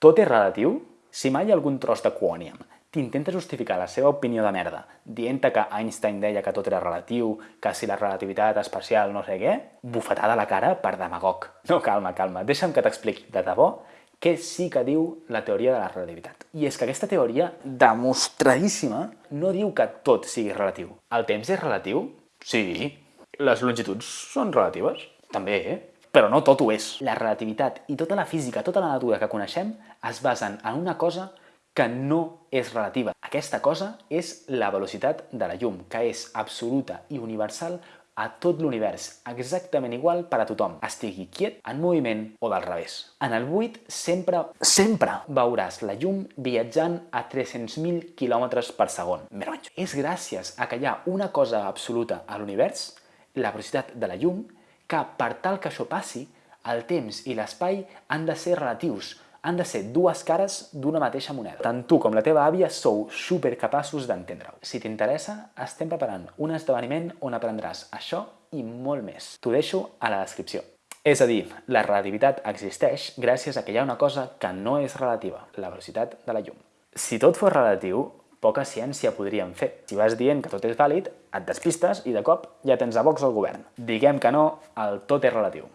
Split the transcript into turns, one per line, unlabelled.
Tot és relatiu? Si mai algun tros de quòniam t'intenta justificar la seva opinió de merda dient que Einstein deia que tot era relatiu, que si la relativitat especial no sé què, bufetada a la cara per demagog. No, calma, calma, deixa'm que t'expliqui de debò què sí que diu la teoria de la relativitat. I és que aquesta teoria, demostradíssima, no diu que tot sigui relatiu. El temps és relatiu? Sí. Les longituds són relatives? També, eh? Però no tot ho és. La relativitat i tota la física, tota la natura que coneixem es basen en una cosa que no és relativa. Aquesta cosa és la velocitat de la llum, que és absoluta i universal a tot l'univers, exactament igual per a tothom, estigui quiet, en moviment o del revés. En el buit sempre, sempre veuràs la llum viatjant a 300.000 km per segon, més. És gràcies a que hi ha una cosa absoluta a l'univers, la velocitat de la llum, que per tal que això passi, el temps i l'espai han de ser relatius, han de ser dues cares d'una mateixa moneda. Tant tu com la teva àvia sou supercapaços d'entendre-ho. Si t'interessa, estem preparant un esdeveniment on aprendràs això i molt més. T'ho deixo a la descripció. És a dir, la relativitat existeix gràcies a que hi ha una cosa que no és relativa, la velocitat de la llum. Si tot fos relatiu, poca ciència podríem fer. Si vas dient que tot és vàlid, et despistes i de cop ja tens a Vox al govern. Diguem que no, el tot és relatiu.